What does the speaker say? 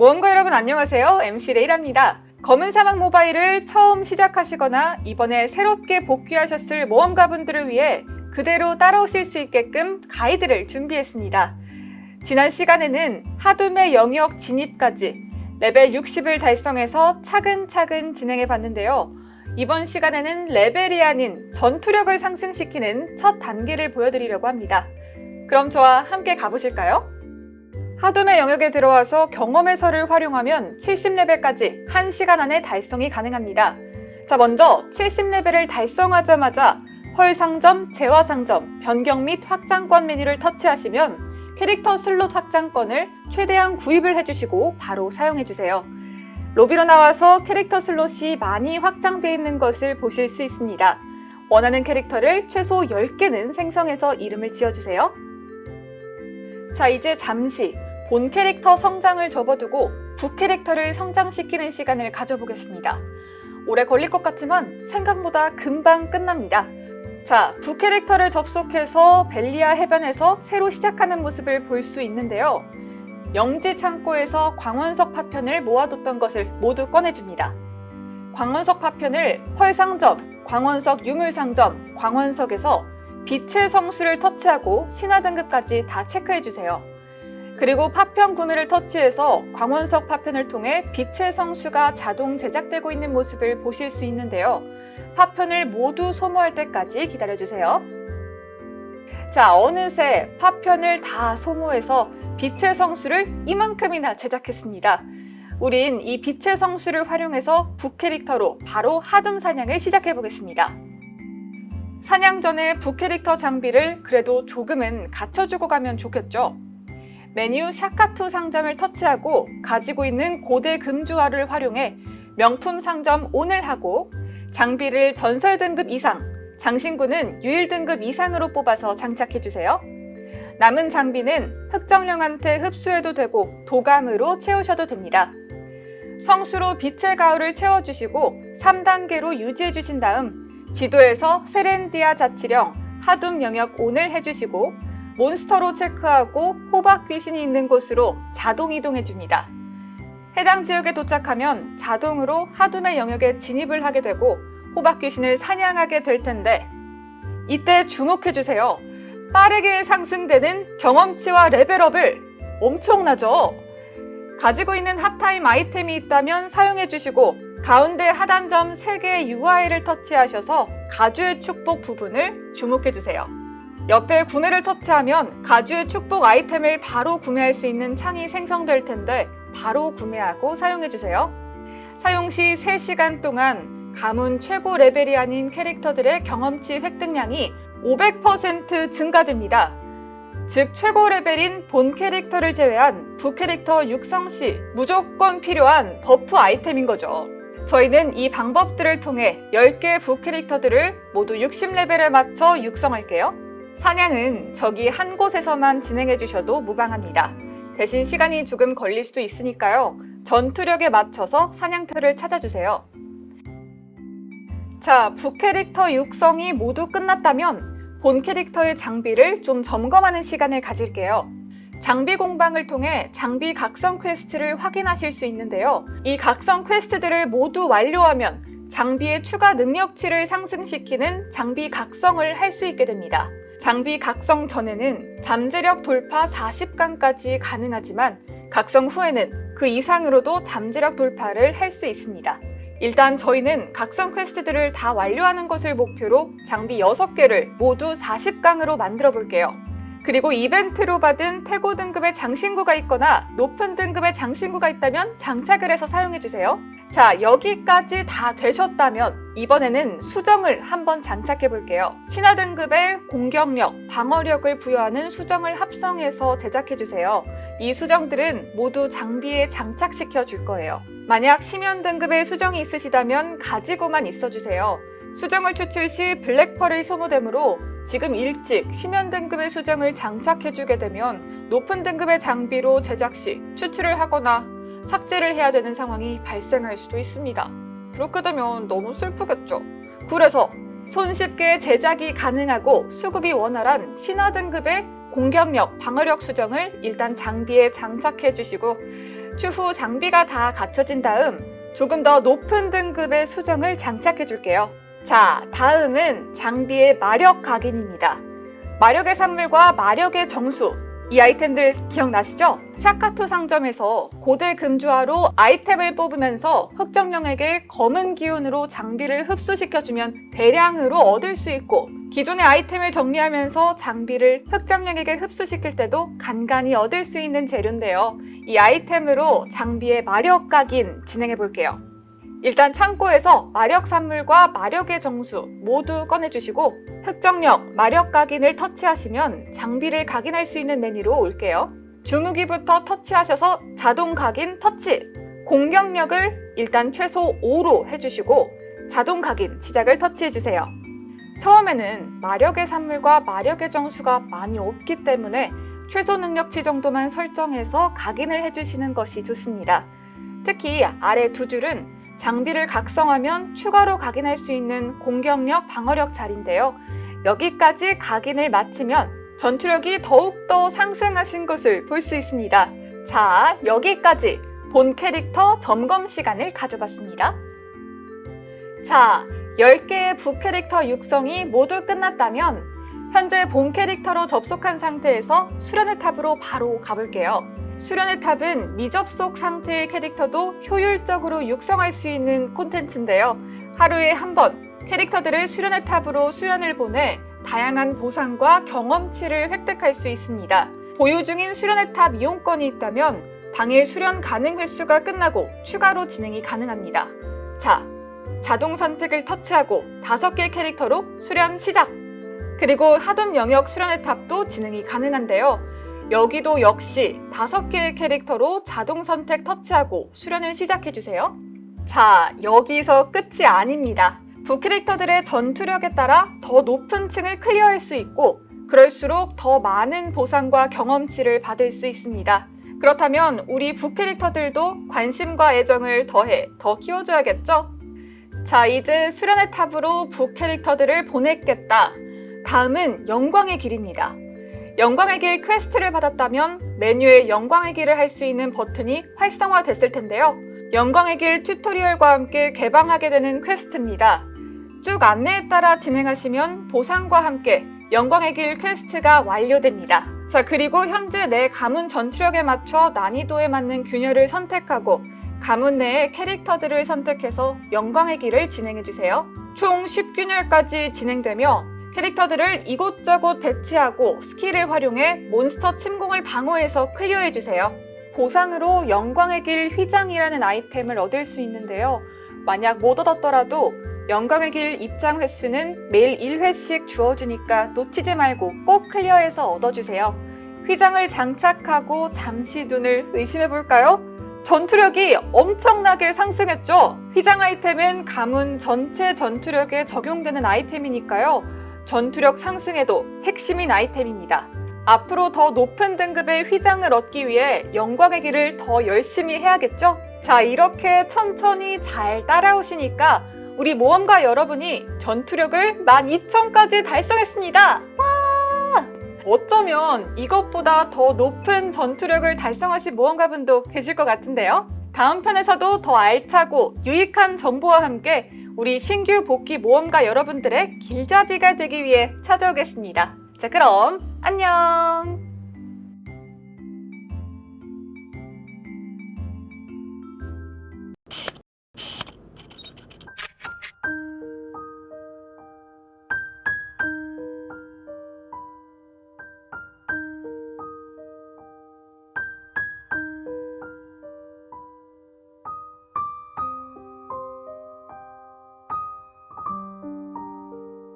모험가 여러분 안녕하세요. MC 레이라입니다. 검은 사막 모바일을 처음 시작하시거나 이번에 새롭게 복귀하셨을 모험가분들을 위해 그대로 따라오실 수 있게끔 가이드를 준비했습니다. 지난 시간에는 하둠의 영역 진입까지 레벨 60을 달성해서 차근차근 진행해 봤는데요. 이번 시간에는 레벨이 아닌 전투력을 상승시키는 첫 단계를 보여드리려고 합니다. 그럼 저와 함께 가보실까요? 하둠의 영역에 들어와서 경험의서를 활용하면 70레벨까지 1시간 안에 달성이 가능합니다. 자 먼저 70레벨을 달성하자마자 펄 상점, 재화 상점, 변경 및 확장권 메뉴를 터치하시면 캐릭터 슬롯 확장권을 최대한 구입을 해주시고 바로 사용해주세요. 로비로 나와서 캐릭터 슬롯이 많이 확장되어 있는 것을 보실 수 있습니다. 원하는 캐릭터를 최소 10개는 생성해서 이름을 지어주세요. 자 이제 잠시 본 캐릭터 성장을 접어두고 부 캐릭터를 성장시키는 시간을 가져보겠습니다. 오래 걸릴 것 같지만 생각보다 금방 끝납니다. 자, 부 캐릭터를 접속해서 벨리아 해변에서 새로 시작하는 모습을 볼 수 있는데요. 영지 창고에서 광원석 파편을 모아뒀던 것을 모두 꺼내줍니다. 광원석 파편을 펄상점, 광원석 유물상점, 광원석에서 빛의 성수를 터치하고 신화 등급까지 다 체크해주세요. 그리고 파편 구매를 터치해서 광원석 파편을 통해 빛의 성수가 자동 제작되고 있는 모습을 보실 수 있는데요. 파편을 모두 소모할 때까지 기다려주세요. 자, 어느새 파편을 다 소모해서 빛의 성수를 이만큼이나 제작했습니다. 우린 이 빛의 성수를 활용해서 북캐릭터로 바로 하둠 사냥을 시작해 보겠습니다. 사냥 전에 북캐릭터 장비를 그래도 조금은 갖춰주고 가면 좋겠죠? 메뉴 샤카투 상점을 터치하고 가지고 있는 고대 금주화를 활용해 명품 상점 온을 하고 장비를 전설 등급 이상, 장신구는 유일 등급 이상으로 뽑아서 장착해주세요. 남은 장비는 흑정령한테 흡수해도 되고 도감으로 채우셔도 됩니다. 성수로 빛의 가을을 채워주시고 3단계로 유지해주신 다음 지도에서 세렌디아 자치령, 하둠 영역 온을 해주시고 몬스터로 체크하고 호박 귀신이 있는 곳으로 자동 이동해줍니다. 해당 지역에 도착하면 자동으로 하둠의 영역에 진입을 하게 되고 호박 귀신을 사냥하게 될 텐데 이때 주목해주세요. 빠르게 상승되는 경험치와 레벨업을 엄청나죠? 가지고 있는 핫타임 아이템이 있다면 사용해주시고 가운데 하단점 3개의 UI를 터치하셔서 가주의 축복 부분을 주목해주세요. 옆에 구매를 터치하면 가주의 축복 아이템을 바로 구매할 수 있는 창이 생성될 텐데 바로 구매하고 사용해주세요. 사용 시 3시간 동안 가문 최고 레벨이 아닌 캐릭터들의 경험치 획득량이 500% 증가됩니다. 즉 최고 레벨인 본 캐릭터를 제외한 부 캐릭터 육성 시 무조건 필요한 buff 아이템인 거죠. 저희는 이 방법들을 통해 10개 부 캐릭터들을 모두 60레벨에 맞춰 육성할게요. 사냥은 저기 한 곳에서만 진행해 주셔도 무방합니다. 대신 시간이 조금 걸릴 수도 있으니까요. 전투력에 맞춰서 사냥터를 찾아주세요. 자, 부 캐릭터 육성이 모두 끝났다면 본 캐릭터의 장비를 좀 점검하는 시간을 가질게요. 장비 공방을 통해 장비 각성 quest를 확인하실 수 있는데요. 이 각성 quest들을 모두 완료하면 장비의 추가 능력치를 상승시키는 장비 각성을 할 수 있게 됩니다. 장비 각성 전에는 잠재력 돌파 40강까지 가능하지만 각성 후에는 그 이상으로도 잠재력 돌파를 할 수 있습니다. 일단 저희는 각성 퀘스트들을 다 완료하는 것을 목표로 장비 6개를 모두 40강으로 만들어 볼게요. 그리고 이벤트로 받은 태고 등급의 장신구가 있거나 높은 등급의 장신구가 있다면 장착을 해서 사용해주세요. 자 여기까지 다 되셨다면 이번에는 수정을 한번 장착해 볼게요. 신화 등급의 공격력, 방어력을 부여하는 수정을 합성해서 제작해 주세요. 이 수정들은 모두 장비에 장착시켜 줄 거예요. 만약 심연 등급의 수정이 있으시다면 가지고만 있어주세요. 수정을 추출 시 블랙펄이 소모되므로 지금 일찍 심연 등급의 수정을 장착해주게 되면 높은 등급의 장비로 제작 시 추출을 하거나 삭제를 해야 되는 상황이 발생할 수도 있습니다. 그렇게 되면 너무 슬프겠죠. 그래서 손쉽게 제작이 가능하고 수급이 원활한 신화 등급의 공격력, 방어력 수정을 일단 장비에 장착해 주시고 추후 장비가 다 갖춰진 다음 조금 더 높은 등급의 수정을 장착해 줄게요. 자, 다음은 장비의 마력 각인입니다. 마력의 산물과 마력의 정수, 이 아이템들 기억나시죠? 샤카투 상점에서 고대 금주화로 아이템을 뽑으면서 흑정령에게 검은 기운으로 장비를 흡수시켜주면 대량으로 얻을 수 있고 기존의 아이템을 정리하면서 장비를 흑정령에게 흡수시킬 때도 간간히 얻을 수 있는 재료인데요. 이 아이템으로 장비의 마력 각인 진행해 볼게요. 일단 창고에서 마력 산물과 마력의 정수 모두 꺼내주시고 흑정력, 마력 각인을 터치하시면 장비를 각인할 수 있는 메뉴로 올게요. 주무기부터 터치하셔서 자동 각인 터치, 공격력을 일단 최소 5로 해주시고 자동 각인 시작을 터치해주세요. 처음에는 마력의 산물과 마력의 정수가 많이 없기 때문에 최소 능력치 정도만 설정해서 각인을 해주시는 것이 좋습니다. 특히 아래 두 줄은 장비를 각성하면 추가로 각인할 수 있는 공격력, 방어력 자리인데요. 여기까지 각인을 마치면 전투력이 더욱더 상승하신 것을 볼 수 있습니다. 자, 여기까지 본 캐릭터 점검 시간을 가져봤습니다. 자, 10개의 부캐릭터 육성이 모두 끝났다면 현재 본 캐릭터로 접속한 상태에서 수련의 탑으로 바로 가볼게요. 수련의 탑은 미접속 상태의 캐릭터도 효율적으로 육성할 수 있는 콘텐츠인데요. 하루에 한 번 캐릭터들을 수련의 탑으로 수련을 보내 다양한 보상과 경험치를 획득할 수 있습니다. 보유 중인 수련의 탑 이용권이 있다면 당일 수련 가능 횟수가 끝나고 추가로 진행이 가능합니다. 자, 자동 선택을 터치하고 5개 캐릭터로 수련 시작! 그리고 하돔 영역 수련의 탑도 진행이 가능한데요. 여기도 역시 다섯 개의 캐릭터로 자동 선택 터치하고 수련을 시작해주세요. 자, 여기서 끝이 아닙니다. 부캐릭터들의 전투력에 따라 더 높은 층을 클리어할 수 있고 그럴수록 더 많은 보상과 경험치를 받을 수 있습니다. 그렇다면 우리 부캐릭터들도 관심과 애정을 더해 더 키워줘야겠죠? 자, 이제 수련의 탑으로 부캐릭터들을 보냈겠다. 다음은 영광의 길입니다. 영광의 길 quest를 받았다면 메뉴에 영광의 길을 할 수 있는 버튼이 활성화됐을 텐데요. 영광의 길 tutorial과 함께 개방하게 되는 quest입니다. 쭉 안내에 따라 진행하시면 보상과 함께 영광의 길 quest가 완료됩니다. 자 그리고 현재 내 가문 전투력에 맞춰 난이도에 맞는 균열을 선택하고 가문 내의 캐릭터들을 선택해서 영광의 길을 진행해주세요. 총 10균열까지 진행되며 캐릭터들을 이곳저곳 배치하고 스킬을 활용해 몬스터 침공을 방어해서 clear해주세요. 보상으로 영광의 길 휘장이라는 아이템을 얻을 수 있는데요. 만약 못 얻었더라도 영광의 길 입장 횟수는 매일 1회씩 주어주니까 놓치지 말고 꼭 clear해서 얻어주세요. 휘장을 장착하고 잠시 눈을 의심해볼까요? 전투력이 엄청나게 상승했죠? 휘장 아이템은 가문 전체 전투력에 적용되는 아이템이니까요. 전투력 상승에도 핵심인 아이템입니다. 앞으로 더 높은 등급의 휘장을 얻기 위해 영광의 길을 더 열심히 해야겠죠? 자, 이렇게 천천히 잘 따라오시니까 우리 모험가 여러분이 전투력을 12,000까지 달성했습니다. 와! 어쩌면 이것보다 더 높은 전투력을 달성하신 모험가분도 계실 것 같은데요? 다음 편에서도 더 알차고 유익한 정보와 함께 우리 신규 복귀 모험가 여러분들의 길잡이가 되기 위해 찾아오겠습니다. 자, 그럼 안녕!